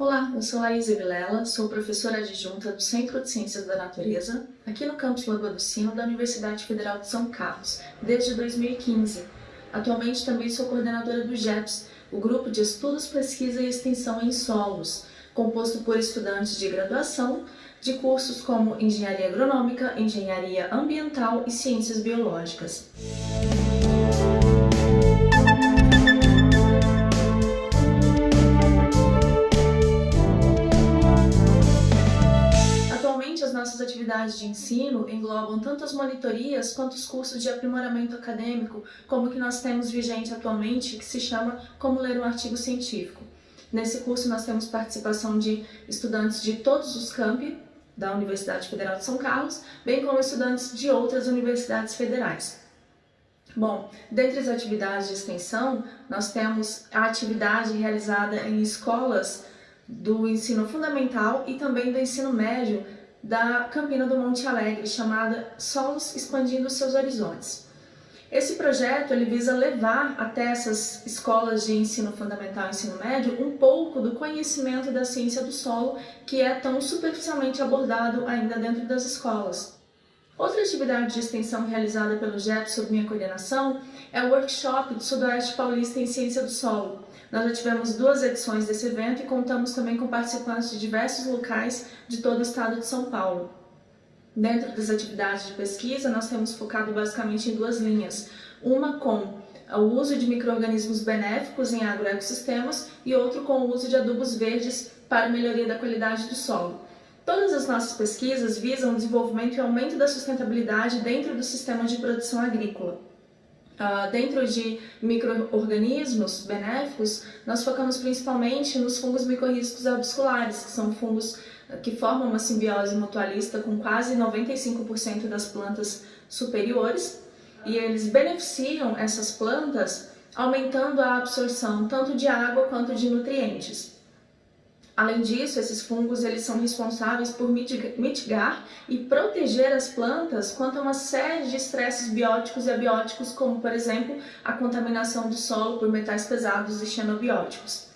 Olá, eu sou Laís Vilela, sou professora adjunta do Centro de Ciências da Natureza, aqui no campus Lagoa do Sino da Universidade Federal de São Carlos, desde 2015. Atualmente também sou coordenadora do GEPS, o Grupo de Estudos, Pesquisa e Extensão em Solos, composto por estudantes de graduação de cursos como Engenharia Agronômica, Engenharia Ambiental e Ciências Biológicas. Nossas atividades de ensino englobam tanto as monitorias quanto os cursos de aprimoramento acadêmico, como o que nós temos vigente atualmente, que se chama Como Ler um Artigo Científico. Nesse curso nós temos participação de estudantes de todos os campi da Universidade Federal de São Carlos, bem como estudantes de outras universidades federais. Bom, dentre as atividades de extensão, nós temos a atividade realizada em escolas do ensino fundamental e também do ensino médio da Campina do Monte Alegre, chamada Solos Expandindo Seus Horizontes. Esse projeto ele visa levar até essas escolas de ensino fundamental e ensino médio um pouco do conhecimento da ciência do solo que é tão superficialmente abordado ainda dentro das escolas. Outra atividade de extensão realizada pelo JEP sob minha coordenação é o workshop do Sudoeste Paulista em Ciência do Solo. Nós já tivemos duas edições desse evento e contamos também com participantes de diversos locais de todo o estado de São Paulo. Dentro das atividades de pesquisa, nós temos focado basicamente em duas linhas. Uma com o uso de micro-organismos benéficos em agroecossistemas e outro com o uso de adubos verdes para melhoria da qualidade do solo. Todas as nossas pesquisas visam o desenvolvimento e aumento da sustentabilidade dentro do sistema de produção agrícola. Uh, dentro de micro-organismos benéficos, nós focamos principalmente nos fungos micorrízicos arbusculares, que são fungos ah, que formam uma simbiose mutualista com quase 95% das plantas superiores, e eles beneficiam essas plantas aumentando a absorção tanto de água quanto de nutrientes. Além disso, esses fungos eles são responsáveis por mitigar e proteger as plantas quanto a uma série de estresses bióticos e abióticos, como, por exemplo, a contaminação do solo por metais pesados e xenobióticos.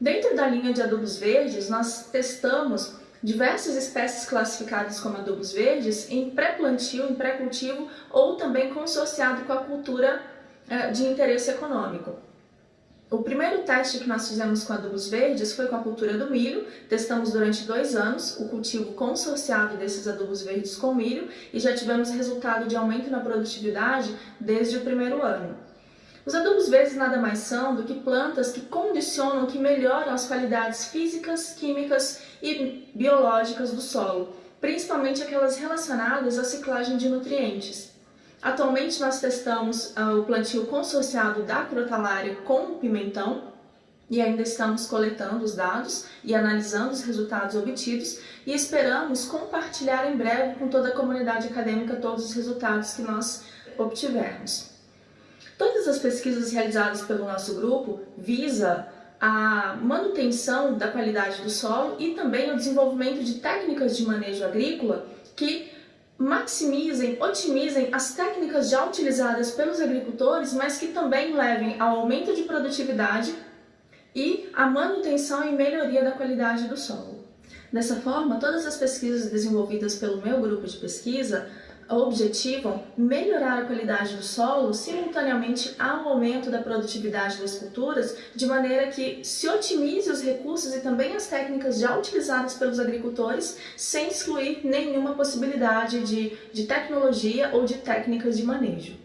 Dentro da linha de adubos verdes, nós testamos diversas espécies classificadas como adubos verdes em pré-plantio, em pré-cultivo ou também consorciado com a cultura eh, de interesse econômico. O primeiro teste que nós fizemos com adubos verdes foi com a cultura do milho, testamos durante dois anos o cultivo consorciado desses adubos verdes com milho e já tivemos resultado de aumento na produtividade desde o primeiro ano. Os adubos verdes nada mais são do que plantas que condicionam, que melhoram as qualidades físicas, químicas e biológicas do solo, principalmente aquelas relacionadas à ciclagem de nutrientes. Atualmente nós testamos uh, o plantio consorciado da crotalária com pimentão e ainda estamos coletando os dados e analisando os resultados obtidos e esperamos compartilhar em breve com toda a comunidade acadêmica todos os resultados que nós obtivermos. Todas as pesquisas realizadas pelo nosso grupo visa a manutenção da qualidade do solo e também o desenvolvimento de técnicas de manejo agrícola que maximizem, otimizem as técnicas já utilizadas pelos agricultores, mas que também levem ao aumento de produtividade e à manutenção e melhoria da qualidade do solo. Dessa forma, todas as pesquisas desenvolvidas pelo meu grupo de pesquisa objetivam melhorar a qualidade do solo simultaneamente ao aumento da produtividade das culturas, de maneira que se otimize os recursos e também as técnicas já utilizadas pelos agricultores, sem excluir nenhuma possibilidade de, de tecnologia ou de técnicas de manejo.